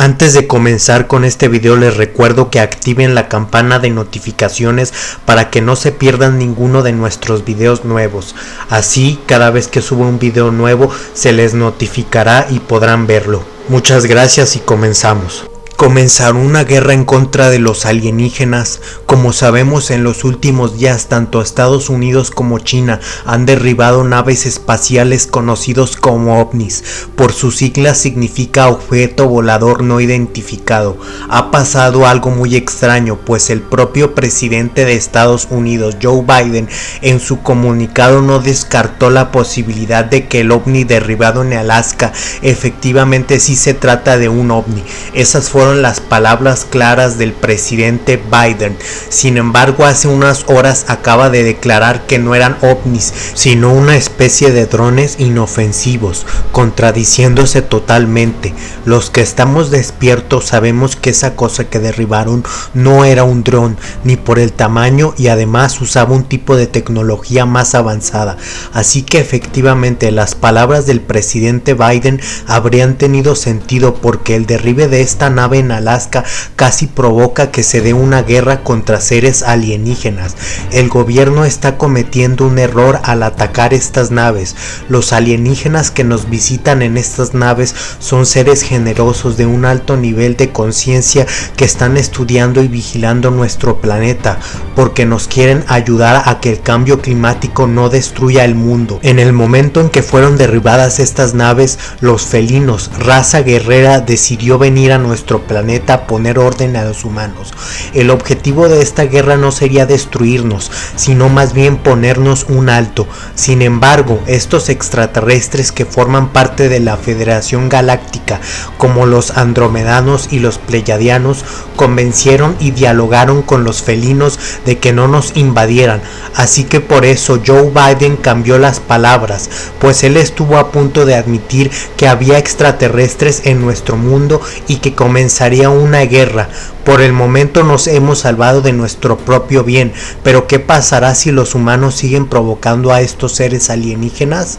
Antes de comenzar con este video les recuerdo que activen la campana de notificaciones para que no se pierdan ninguno de nuestros videos nuevos. Así cada vez que suba un video nuevo se les notificará y podrán verlo. Muchas gracias y comenzamos comenzar una guerra en contra de los alienígenas. Como sabemos en los últimos días tanto Estados Unidos como China han derribado naves espaciales conocidos como ovnis. Por sus siglas significa objeto volador no identificado. Ha pasado algo muy extraño pues el propio presidente de Estados Unidos Joe Biden en su comunicado no descartó la posibilidad de que el ovni derribado en Alaska efectivamente sí se trata de un ovni. Esas fueron las palabras claras del presidente Biden. Sin embargo, hace unas horas acaba de declarar que no eran ovnis, sino una especie de drones inofensivos, contradiciéndose totalmente. Los que estamos despiertos sabemos que esa cosa que derribaron no era un dron, ni por el tamaño y además usaba un tipo de tecnología más avanzada. Así que efectivamente las palabras del presidente Biden habrían tenido sentido porque el derribe de esta nave en Alaska casi provoca que se dé una guerra contra seres alienígenas. El gobierno está cometiendo un error al atacar estas naves. Los alienígenas que nos visitan en estas naves son seres generosos de un alto nivel de conciencia que están estudiando y vigilando nuestro planeta porque nos quieren ayudar a que el cambio climático no destruya el mundo. En el momento en que fueron derribadas estas naves, los felinos, raza guerrera, decidió venir a nuestro planeta poner orden a los humanos. El objetivo de esta guerra no sería destruirnos, sino más bien ponernos un alto. Sin embargo, estos extraterrestres que forman parte de la Federación Galáctica, como los andromedanos y los pleyadianos, convencieron y dialogaron con los felinos de que no nos invadieran. Así que por eso Joe Biden cambió las palabras, pues él estuvo a punto de admitir que había extraterrestres en nuestro mundo y que comenzaría una guerra. Por el momento nos hemos salvado de nuestro propio bien, pero ¿qué pasará si los humanos siguen provocando a estos seres alienígenas?